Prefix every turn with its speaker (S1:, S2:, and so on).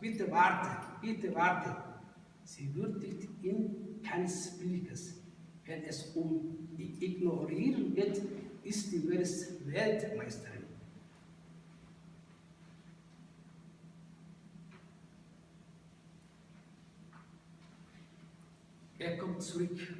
S1: bitte warte, bitte warte. Sie würdigt ihn keines Blickes. Wenn es um Ignorieren geht, ist die Weltmeisterin. Er kommt zurück